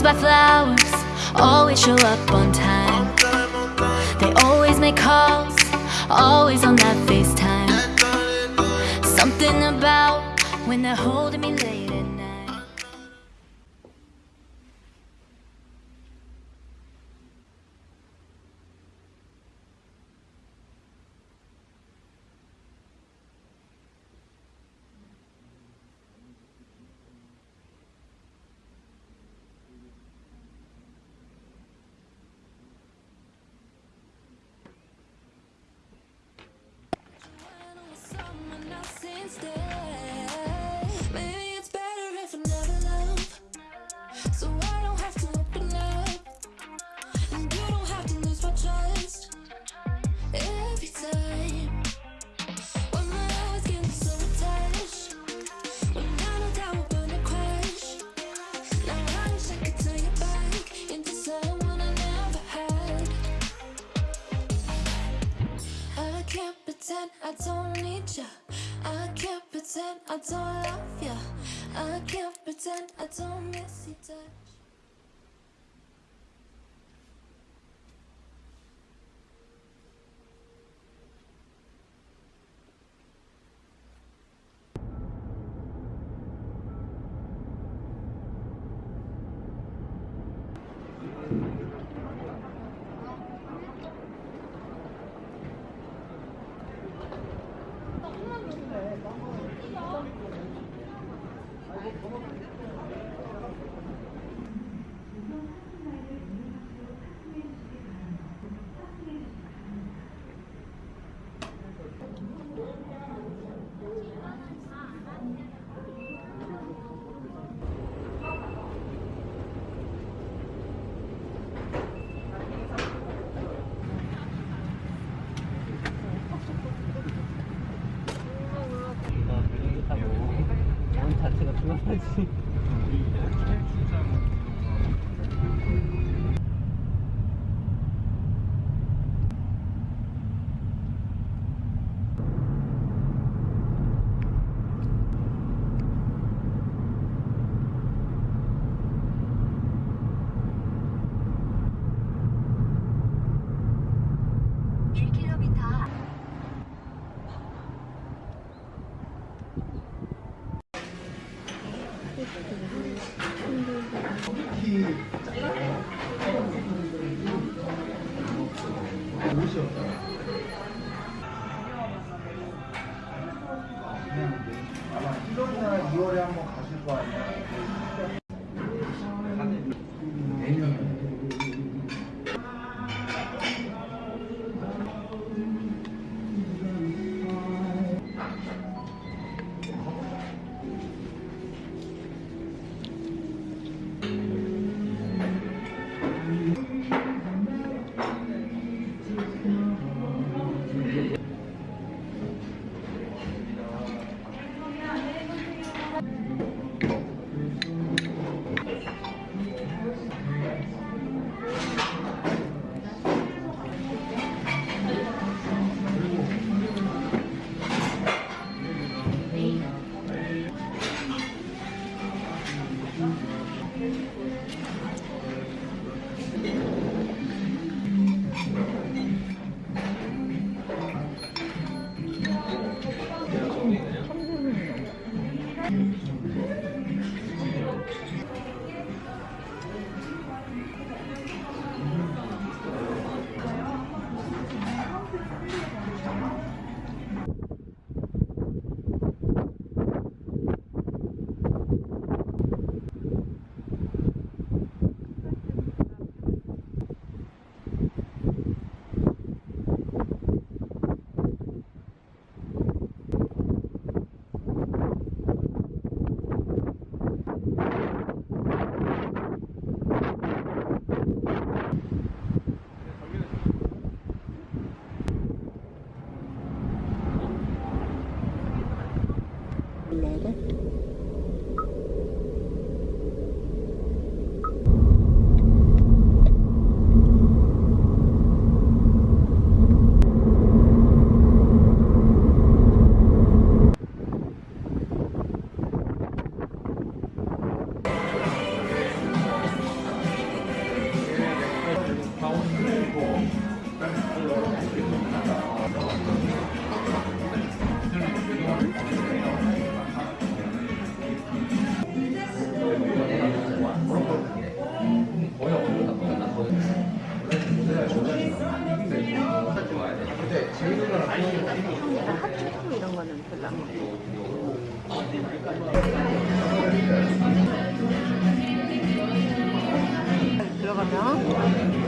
always buy flowers Always show up on time. They always make calls Always on that FaceTime. Something about when they're holding me late. instead. I don't love you I can't pretend I don't miss you 아, 이거 뭐, 뭐, 뭐. 하지. 옷이 없다. すごい。 핫초코 이런 거는 별로 안 먹고. 들어가면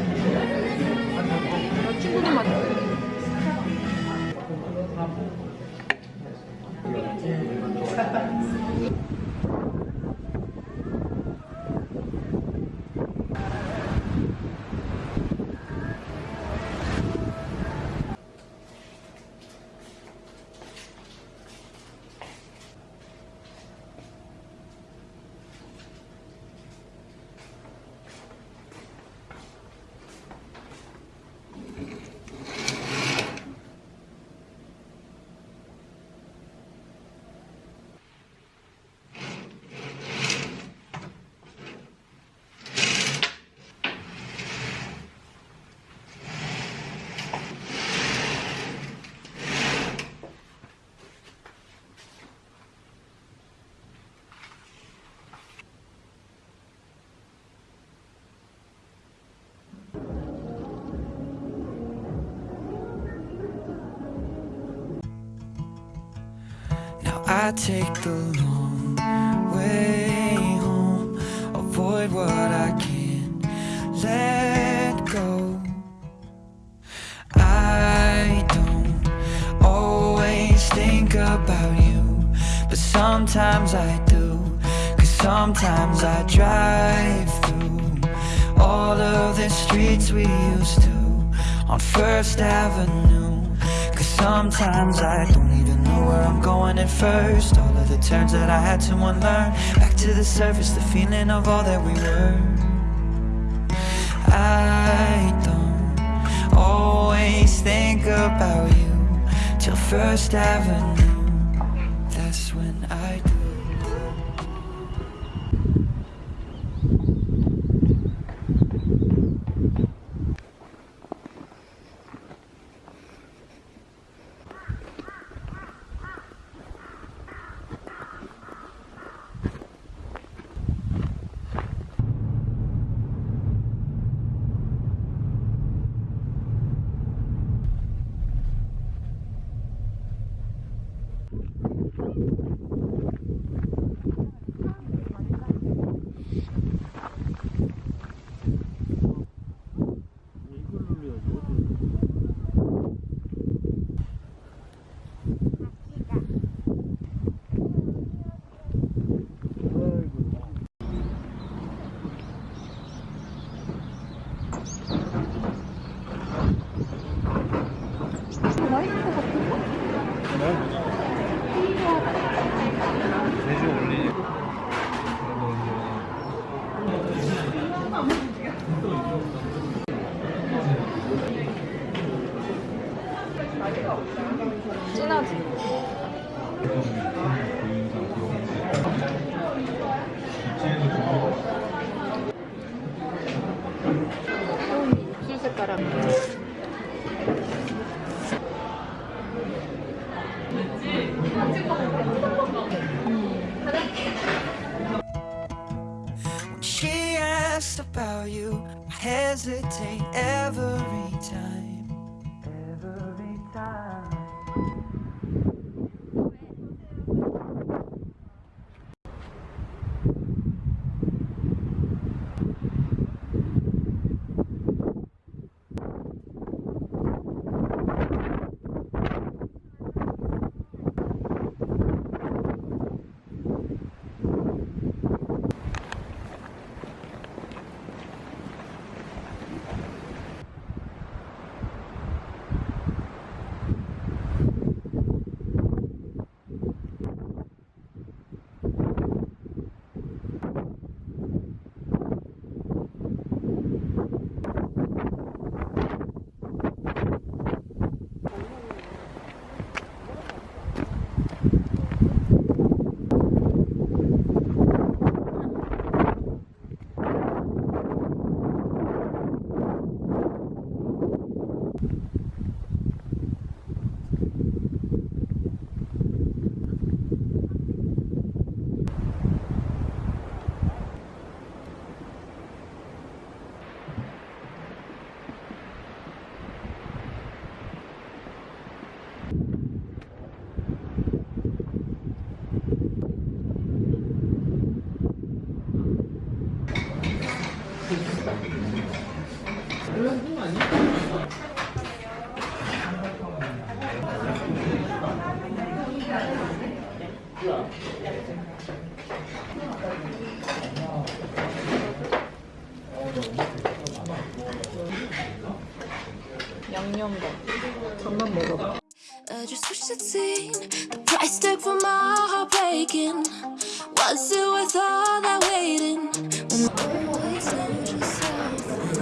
I take the long way home, avoid what I can't let go. I don't always think about you, but sometimes I do. Cause sometimes I drive through all of the streets we used to on First Avenue. Sometimes I don't even know where I'm going at first. All of the turns that I had to unlearn. Back to the surface, the feeling of all that we were. I don't always think about you till First Avenue. Asks about you, I hesitate every time. Every time. 전만 먹어봐. I just wish I'd seen the price tag for my heart breaking. Was it worth all that waiting? When always lose yourself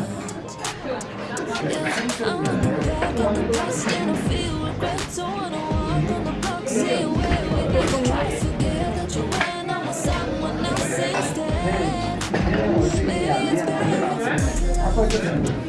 Yeah, I'm looking back at the past and I feel regret. Don't wanna walk on the block, see where we been. Try to forget that you went on with someone else instead. Maybe it's better if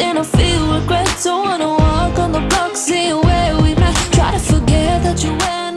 at and I feel regret. Don't wanna walk on the block, see where we met. Try to forget that you went